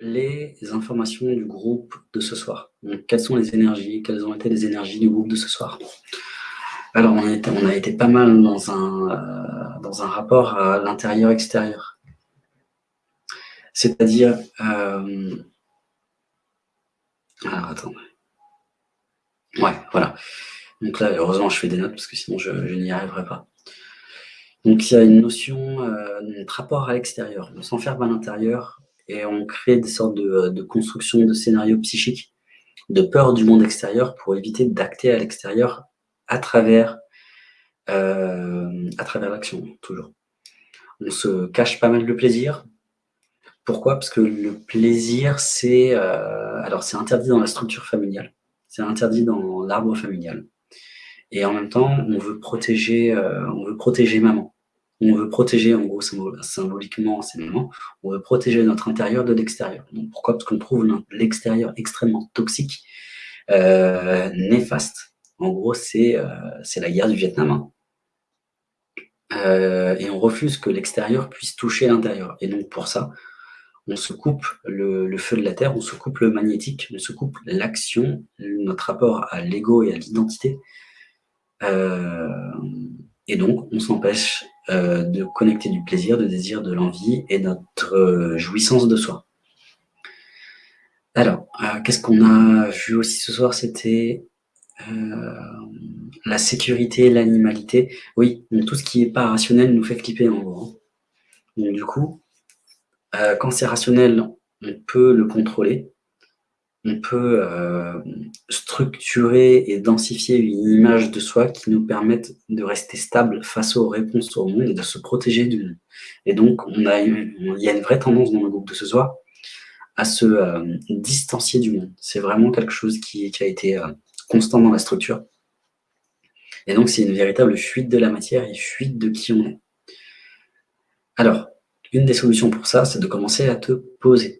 les informations du groupe de ce soir. Donc, quelles sont les énergies Quelles ont été les énergies du groupe de ce soir? Alors, on a été, on a été pas mal dans un, euh, rapport à l'intérieur-extérieur. C'est-à-dire... Euh, alors, attends. Ouais, voilà. Donc là, heureusement, je fais des notes parce que sinon, je, n'y arriverai pas. Donc, il y a une notion, euh, notre rapport à l'extérieur. On s'enferme à l'intérieur et on crée des sortes de, constructions de scénarios psychiques, de peur du monde extérieur pour éviter d'acter à l'extérieur à travers, euh, travers l'action, toujours. On se cache pas mal de plaisir. Pourquoi? Parce que le plaisir, c'est euh, c'est interdit dans la structure familiale, c'est interdit dans l'arbre familial. Et en même temps, on veut protéger, euh, on veut protéger maman. On veut protéger, en gros, symboliquement, c'est maman, on veut protéger notre intérieur de l'extérieur. Pourquoi? Parce qu'on trouve l'extérieur extrêmement toxique, euh, néfaste. En gros, c'est euh, la guerre du Vietnam. Hein. Euh, et on refuse que l'extérieur puisse toucher l'intérieur. Et donc, pour ça, on se coupe le, le, feu de la terre, on se coupe le magnétique, on se coupe l'action, notre rapport à l'ego et à l'identité, et donc, on s'empêche euh, de connecter du plaisir, de désir, de l'envie et notre euh, jouissance de soi. Alors, qu'est-ce qu'on a vu aussi ce soir? C'était la sécurité, l'animalité. Oui, tout ce qui n'est pas rationnel nous fait clipper en gros. Donc, du coup, quand c'est rationnel, on peut le contrôler on peut euh, structurer et densifier une image de soi qui nous permette de rester stable face aux réponses au monde et de se protéger du monde. Et donc, on a il y a une vraie tendance dans le groupe de ce soir à se euh, distancier du monde. C'est vraiment quelque chose qui, a été euh, constant dans la structure. Et donc, c'est une véritable fuite de la matière et fuite de qui on est. Alors, une des solutions pour ça, c'est de commencer à te poser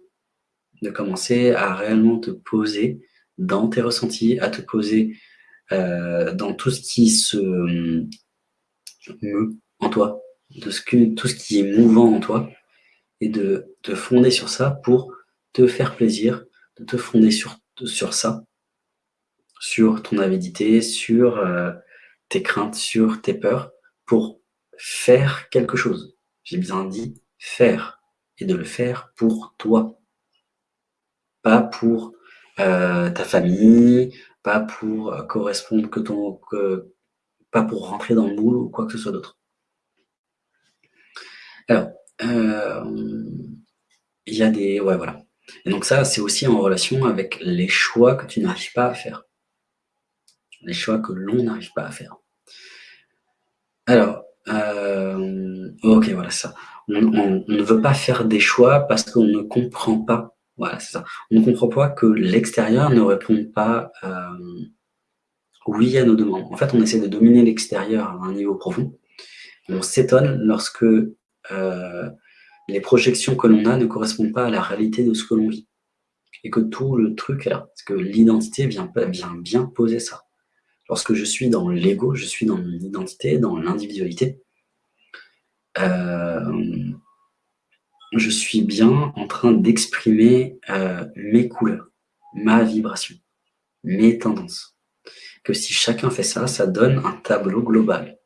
de commencer à réellement te poser dans tes ressentis, à te poser euh, dans tout ce qui se meut en toi, de ce tout ce qui est mouvant en toi, et de te fonder sur ça pour te faire plaisir, de te fonder sur, sur ça, sur ton avidité, sur euh, tes craintes, sur tes peurs, pour faire quelque chose. J'ai bien dit faire, et de le faire pour toi pas pour euh, ta famille, pas pour euh, correspondre que ton, pas pour rentrer dans le moule ou quoi que ce soit d'autre. Alors, euh, il y a des, ouais, voilà. Et donc ça, c'est aussi en relation avec les choix que tu n'arrives pas à faire, les choix que l'on n'arrive pas à faire. Alors, ok, voilà ça. on ne veut pas faire des choix parce qu'on ne comprend pas voilà, c'est ça. On ne comprend pas que l'extérieur ne répond pas euh, oui à nos demandes. En fait, on essaie de dominer l'extérieur à un niveau profond. On s'étonne lorsque euh, les projections que l'on a ne correspondent pas à la réalité de ce que l'on vit. Et que tout le truc est là. Parce que l'identité vient, vient bien poser ça. Lorsque je suis dans l'ego, je suis dans mon identité, dans l'individualité. Euh, je suis bien en train d'exprimer euh, mes couleurs, ma vibration, mes tendances. Que si chacun fait ça, ça donne un tableau global.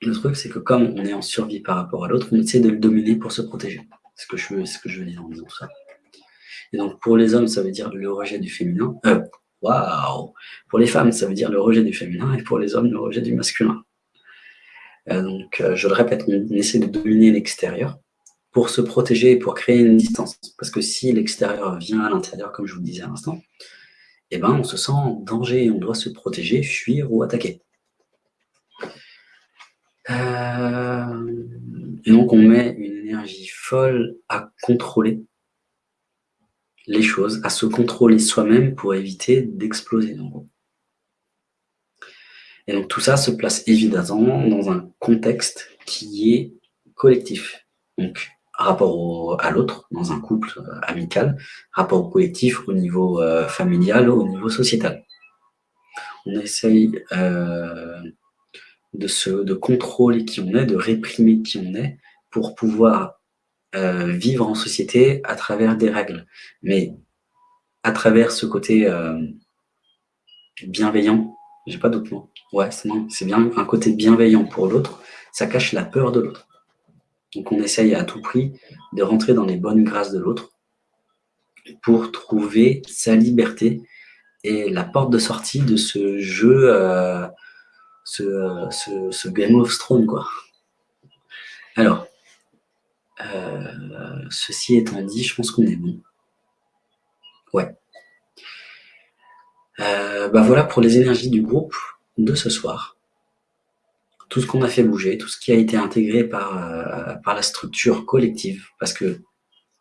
Le truc, c'est que comme on est en survie par rapport à l'autre, on essaie de le dominer pour se protéger. C'est ce que je veux, ce que je veux dire en disant ça. Et donc, pour les hommes, ça veut dire le rejet du féminin. Euh, waouh Pour les femmes, ça veut dire le rejet du féminin, et pour les hommes, le rejet du masculin. Euh, donc, euh, je le répète, on essaie de dominer l'extérieur pour se protéger et pour créer une distance. Parce que si l'extérieur vient à l'intérieur, comme je vous disais à l'instant, eh ben, on se sent en danger et on doit se protéger, fuir ou attaquer. Euh, et donc, on met une énergie folle à contrôler les choses, à se contrôler soi-même pour éviter d'exploser, Et donc, tout ça se place évidemment dans un contexte qui est collectif. Donc, rapport à l'autre, dans un couple euh, amical, rapport au collectif, au niveau euh, familial, au niveau sociétal. On essaye euh, de, se, de contrôler qui on est, de réprimer qui on est, pour pouvoir vivre en société à travers des règles, mais à travers ce côté euh, bienveillant, j'ai pas d'autre mot, ouais, c'est bien un côté bienveillant pour l'autre, ça cache la peur de l'autre. Donc on essaye à tout prix de rentrer dans les bonnes grâces de l'autre pour trouver sa liberté et la porte de sortie de ce jeu, euh, ce, Game of Thrones, quoi. Alors, euh, ceci étant dit, je pense qu'on est bon. Ouais. Euh, bah voilà pour les énergies du groupe de ce soir. Tout ce qu'on a fait bouger, tout ce qui a été intégré par, euh, par la structure collective, parce que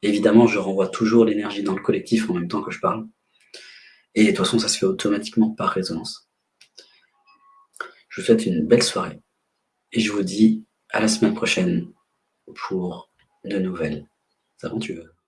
évidemment je renvoie toujours l'énergie dans le collectif en même temps que je parle. Et de toute façon ça se fait automatiquement par résonance. Je vous souhaite une belle soirée et je vous dis à la semaine prochaine pour de nouvelles aventures.